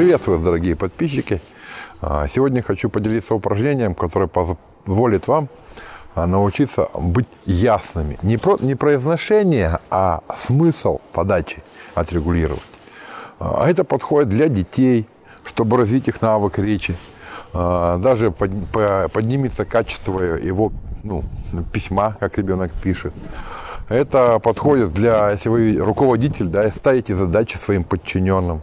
Приветствую, дорогие подписчики! А, сегодня хочу поделиться упражнением, которое позволит вам а, научиться быть ясными. Не, про, не произношение, а смысл подачи отрегулировать. А это подходит для детей, чтобы развить их навык речи. Даже поднимется качество его ну, письма, как ребенок пишет. Это подходит для, если вы руководитель, да, ставите задачи своим подчиненным.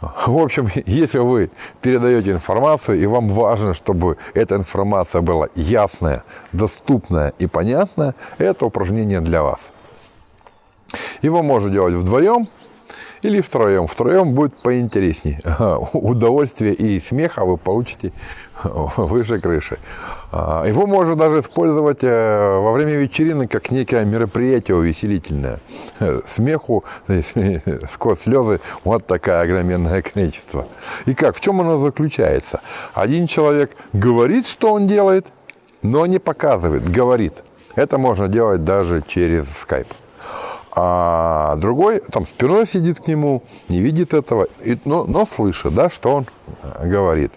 В общем, если вы передаете информацию, и вам важно, чтобы эта информация была ясная, доступная и понятная, это упражнение для вас. Его можно делать вдвоем или втроем. Втроем будет поинтереснее. Удовольствие и смеха вы получите выше крыши. А, его можно даже использовать э, во время вечеринок как некое мероприятие увеселительное. Смеху сквозь слезы вот такое огроменное количество. И как? В чем оно заключается? Один человек говорит, что он делает, но не показывает, говорит. Это можно делать даже через скайп а другой там спиной сидит к нему, не видит этого, но, но слышит, да, что он э, говорит.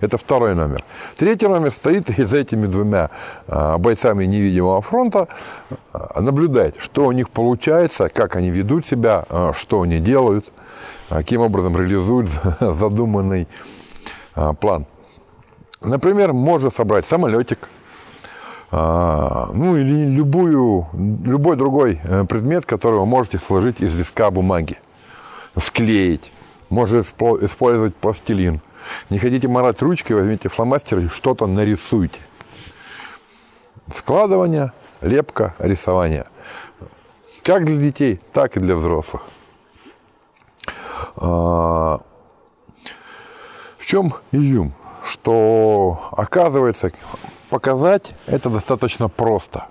Это второй номер. Третий номер стоит и за этими двумя э, бойцами невидимого фронта э, наблюдает, что у них получается, как они ведут себя, что они делают, каким образом реализуют задуманный план. Например, можно собрать самолетик, ну или любую, любой другой э, предмет, который вы можете сложить из листка бумаги, склеить, можно использовать пластилин. Не хотите марать ручкой, возьмите фломастер и что-то нарисуйте. Складывание, лепка, рисование. Как для детей, так и для взрослых. А, в чем изюм? Что оказывается, показать это достаточно просто.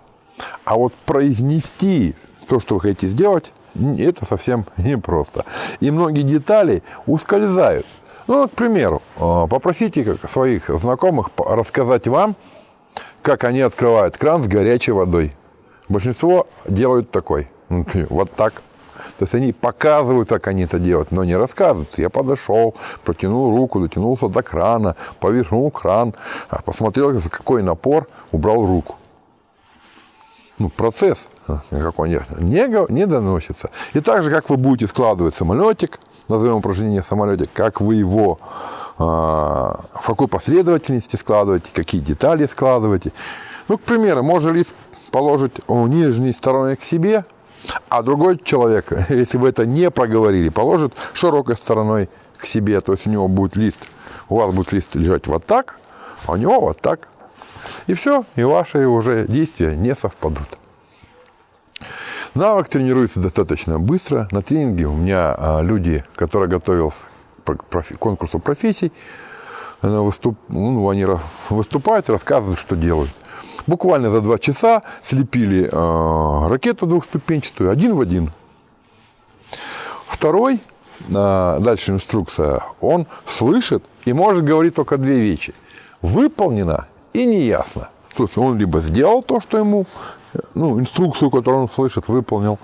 А вот произнести то, что вы хотите сделать, это совсем непросто. И многие детали ускользают. Ну, к примеру, э, попросите своих знакомых рассказать вам, как они открывают кран с горячей водой. Большинство делают такой. Вот так. То есть они показывают, как они это делают, но не рассказывают. Я подошел, протянул руку, дотянулся до крана, повернул кран, а посмотрел, какой напор, убрал руку. Ну, процесс какой не, не доносится. И так же, как вы будете складывать самолетик, назовем упражнение самолетик, как вы его а, в какой последовательности складываете, какие детали складываете. Ну, к примеру, можно лист положить нижней стороны к себе, а другой человек, если вы это не проговорили, положит широкой стороной к себе, то есть у него будет лист, у вас будет лист лежать вот так, а у него вот так. И все, и ваши уже действия не совпадут. Навык тренируется достаточно быстро. На тренинге у меня а, люди, которые готовились к конкурсу профессий, выступ, ну, они выступают, рассказывают, что делают. Буквально за два часа слепили э, ракету двухступенчатую один в один. Второй, э, дальше инструкция, он слышит и может говорить только две вещи. Выполнено и неясно. То есть он либо сделал то, что ему, ну, инструкцию, которую он слышит, выполнил,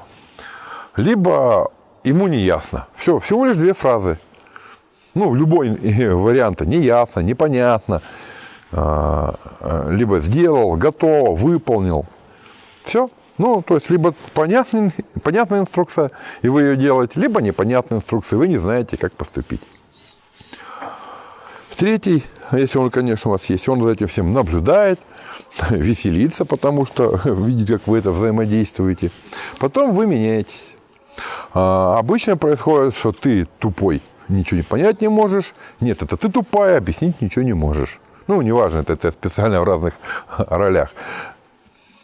либо ему не ясно. Все, всего лишь две фразы. Ну, любой вариант неясно, непонятно, либо сделал, готово, выполнил. Все. Ну, то есть, либо понятный, понятная инструкция, и вы ее делаете, либо непонятная инструкция, и вы не знаете, как поступить. Третий, если он, конечно, у вас есть, он за этим всем наблюдает, веселится, потому что видит, как вы это взаимодействуете. Потом вы меняетесь. А, обычно происходит, что ты тупой, ничего не понять не можешь. Нет, это ты тупая, объяснить ничего не можешь. Ну, неважно, это, это специально в разных ролях.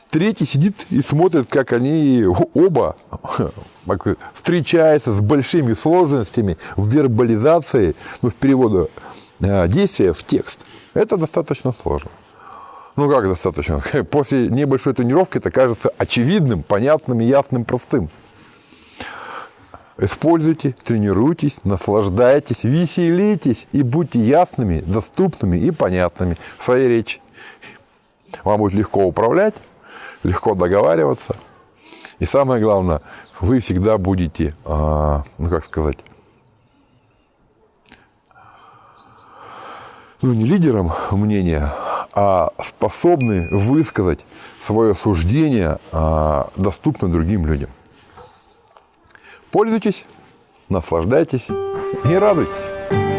Третий сидит и смотрит, как они оба встречаются с большими сложностями в вербализации, ну, в переводу э, действия в текст. Это достаточно сложно. Ну как достаточно? После небольшой тренировки это кажется очевидным, понятным, ясным, простым. Используйте, тренируйтесь, наслаждайтесь, веселитесь и будьте ясными, доступными и понятными в своей речи. Вам будет легко управлять, легко договариваться. И самое главное, вы всегда будете, а, ну как сказать, ну, не лидером мнения, а способны высказать свое суждение а, доступно другим людям. Пользуйтесь, наслаждайтесь и радуйтесь.